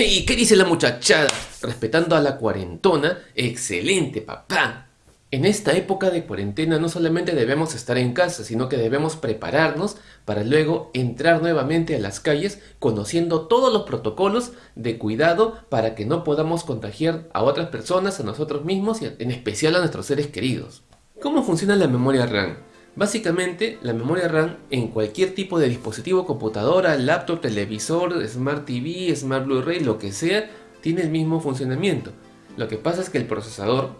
Hey, ¿qué dice la muchachada? Respetando a la cuarentona, excelente papá. En esta época de cuarentena no solamente debemos estar en casa, sino que debemos prepararnos para luego entrar nuevamente a las calles conociendo todos los protocolos de cuidado para que no podamos contagiar a otras personas, a nosotros mismos y en especial a nuestros seres queridos. ¿Cómo funciona la memoria RAM? Básicamente, la memoria RAM en cualquier tipo de dispositivo, computadora, laptop, televisor, Smart TV, Smart Blu-ray, lo que sea, tiene el mismo funcionamiento. Lo que pasa es que el procesador...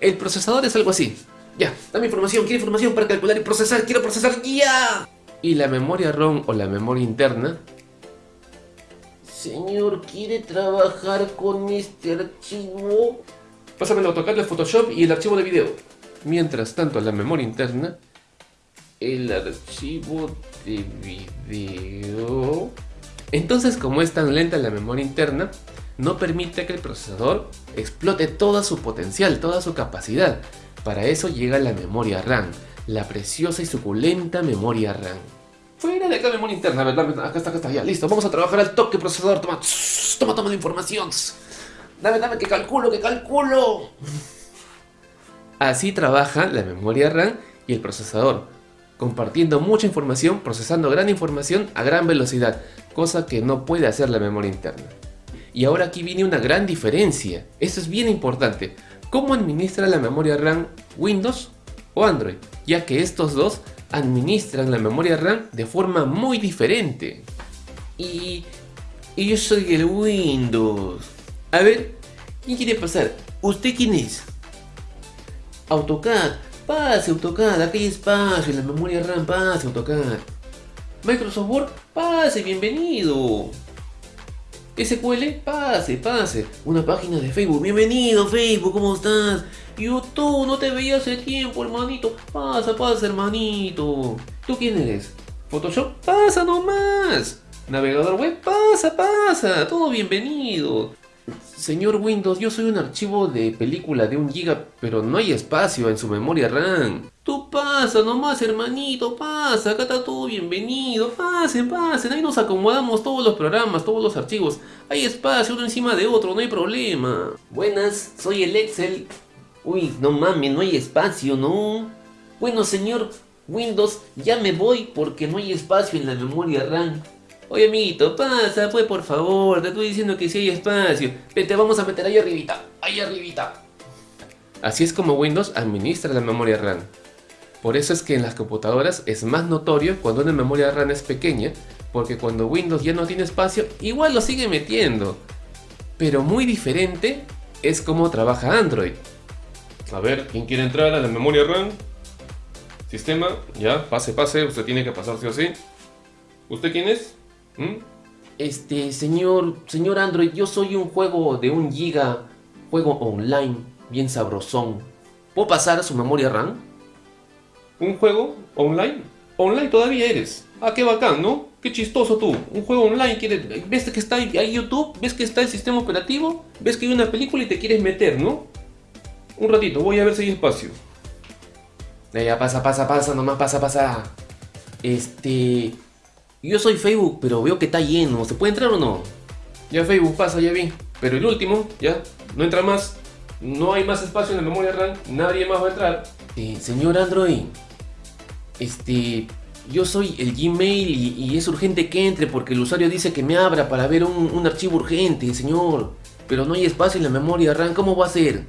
El procesador es algo así. Ya, dame información, quiero información para calcular y procesar, quiero procesar ya. Y la memoria ROM o la memoria interna... Señor, ¿quiere trabajar con este archivo? Pásame el AutoCAD, de Photoshop y el archivo de video. Mientras tanto, la memoria interna el archivo de video. Entonces como es tan lenta la memoria interna, no permite que el procesador explote todo su potencial, toda su capacidad. Para eso llega la memoria RAM, la preciosa y suculenta memoria RAM. Fuera de acá memoria interna, ¿verdad? Acá está, acá está, ya, listo. Vamos a trabajar al toque procesador. Toma, toma, toma la información. Dame, dame, que calculo, que calculo. Así trabaja la memoria RAM y el procesador compartiendo mucha información, procesando gran información a gran velocidad, cosa que no puede hacer la memoria interna. Y ahora aquí viene una gran diferencia, esto es bien importante, ¿cómo administra la memoria RAM Windows o Android? Ya que estos dos administran la memoria RAM de forma muy diferente. Y, y yo soy el Windows. A ver, ¿quién quiere pasar? ¿Usted quién es? AutoCAD. Pase AutoCAD, aquí hay espacio en la memoria RAM, pase AutoCAD. Microsoft Word, pase, bienvenido. SQL, pase, pase. Una página de Facebook, bienvenido Facebook, ¿cómo estás? YouTube, no te veía hace tiempo, hermanito. Pasa, pasa, hermanito. ¿Tú quién eres? Photoshop, pasa nomás. Navegador web, pasa, pasa. Todo bienvenido. Señor Windows, yo soy un archivo de película de un giga, pero no hay espacio en su memoria RAM. Tú pasa nomás, hermanito, pasa, acá está todo bienvenido, pasen, pasen, ahí nos acomodamos todos los programas, todos los archivos. Hay espacio uno encima de otro, no hay problema. Buenas, soy el Excel. Uy, no mames, no hay espacio, ¿no? Bueno, señor Windows, ya me voy porque no hay espacio en la memoria RAM. Oye, amiguito, pasa, pues, por favor. Te estoy diciendo que si hay espacio. Vete, vamos a meter ahí arribita. Ahí arribita. Así es como Windows administra la memoria RAM. Por eso es que en las computadoras es más notorio cuando una memoria RAM es pequeña, porque cuando Windows ya no tiene espacio, igual lo sigue metiendo. Pero muy diferente es como trabaja Android. A ver, ¿quién quiere entrar a la memoria RAM? Sistema, ya, pase, pase, usted tiene que pasar sí o sí. ¿Usted quién es? ¿Mm? Este, señor, señor Android, yo soy un juego de un giga, juego online, bien sabrosón. ¿Puedo pasar a su memoria RAM? ¿Un juego online? Online todavía eres. Ah, qué bacán, ¿no? Qué chistoso tú. Un juego online, quieres, ves que está ahí YouTube, ves que está el sistema operativo, ves que hay una película y te quieres meter, ¿no? Un ratito, voy a ver si hay espacio. Ya, pasa, pasa, pasa, nomás pasa, pasa. Este... Yo soy Facebook, pero veo que está lleno. ¿Se puede entrar o no? Ya Facebook pasa, ya vi. Pero el último, ya, no entra más. No hay más espacio en la memoria RAM. Nadie más va a entrar. Eh, señor Android, este, yo soy el Gmail y, es urgente que entre porque el usuario dice que me abra para ver un, un, archivo urgente, señor. Pero no hay espacio en la memoria RAM, ¿cómo va a ser?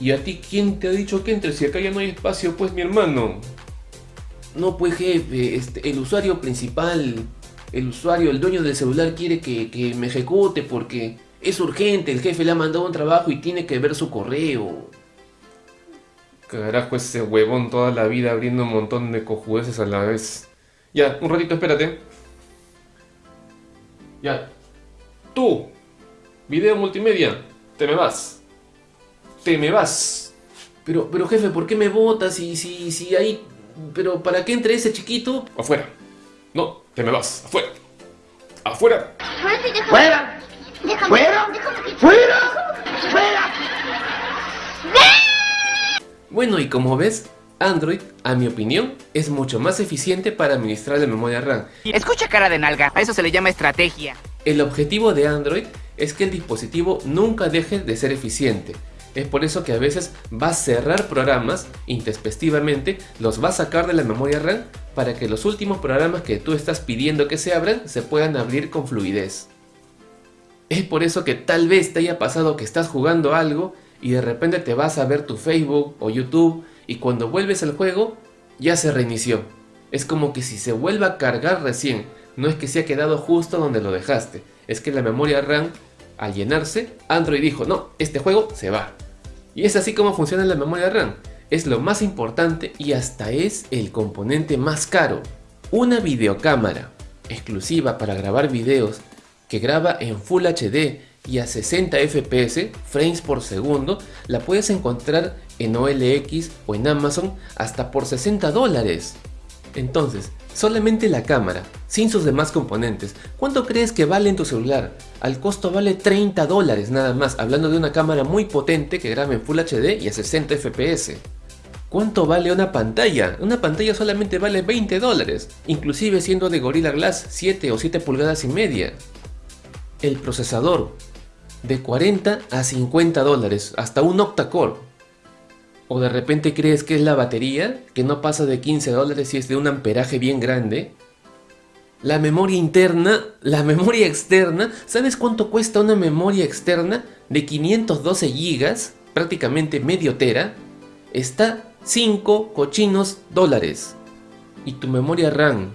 ¿Y a ti quién te ha dicho que entre si acá ya no hay espacio? Pues mi hermano. No, pues jefe, este, el usuario principal, el usuario, el dueño del celular quiere que, me ejecute porque es urgente, el jefe le ha mandado un trabajo y tiene que ver su correo. Carajo, ese huevón toda la vida abriendo un montón de cojudeces a la vez. Ya, un ratito, espérate. Ya. Tú, video multimedia, te me vas. Te me vas. Pero, pero jefe, ¿por qué me votas si, si, si ahí pero ¿para qué entre ese chiquito? Afuera. No, te me vas. Afuera. Afuera. ¡Fuera! ¡Fuera! ¡Fuera! ¡Fuera! Bueno, y como ves, Android, a mi opinión, es mucho más eficiente para administrar la memoria RAM. Escucha cara de nalga, a eso se le llama estrategia. El objetivo de Android es que el dispositivo nunca deje de ser eficiente. Es por eso que a veces va a cerrar programas intempestivamente, los va a sacar de la memoria RAM para que los últimos programas que tú estás pidiendo que se abran se puedan abrir con fluidez. Es por eso que tal vez te haya pasado que estás jugando algo y de repente te vas a ver tu Facebook o YouTube y cuando vuelves al juego ya se reinició. Es como que si se vuelva a cargar recién, no es que se ha quedado justo donde lo dejaste, es que la memoria RAM al llenarse, Android dijo no, este juego se va. Y es así como funciona la memoria RAM, es lo más importante y hasta es el componente más caro. Una videocámara exclusiva para grabar videos que graba en Full HD y a 60 FPS, frames por segundo, la puedes encontrar en OLX o en Amazon hasta por 60 dólares. Entonces, solamente la cámara, sin sus demás componentes, ¿cuánto crees que vale en tu celular? Al costo vale 30 dólares nada más, hablando de una cámara muy potente que graba en Full HD y a 60 FPS. ¿Cuánto vale una pantalla? Una pantalla solamente vale 20 dólares, inclusive siendo de Gorilla Glass 7 o 7 pulgadas y media el procesador de 40 a 50 dólares, hasta un octa-core. O de repente crees que es la batería, que no pasa de 15 dólares y es de un amperaje bien grande. La memoria interna, la memoria externa, ¿sabes cuánto cuesta una memoria externa de 512 GB, prácticamente medio tera? Está 5 cochinos dólares. Y tu memoria RAM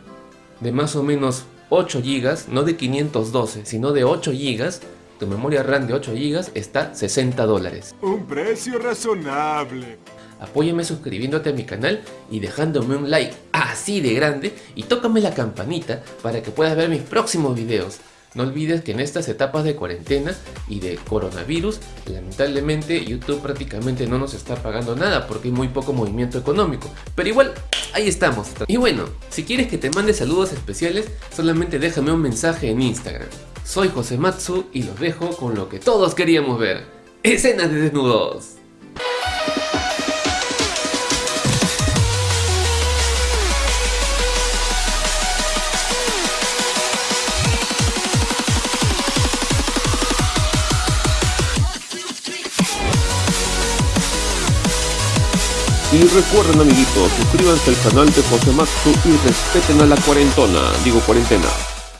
de más o menos 8 GB, no de 512, sino de 8 GB, tu memoria RAM de 8 GB está 60 dólares. Un precio razonable. Apóyame suscribiéndote a mi canal y dejándome un like así de grande y tócame la campanita para que puedas ver mis próximos videos. No olvides que en estas etapas de cuarentena y de coronavirus, lamentablemente YouTube prácticamente no nos está pagando nada porque hay muy poco movimiento económico. Pero igual, ahí estamos. Y bueno, si quieres que te mande saludos especiales, solamente déjame un mensaje en Instagram. Soy José Matsu y los dejo con lo que todos queríamos ver. Escenas de desnudos. Y recuerden amiguitos, suscríbanse al canal de José Matsu y respeten a la cuarentona, digo cuarentena.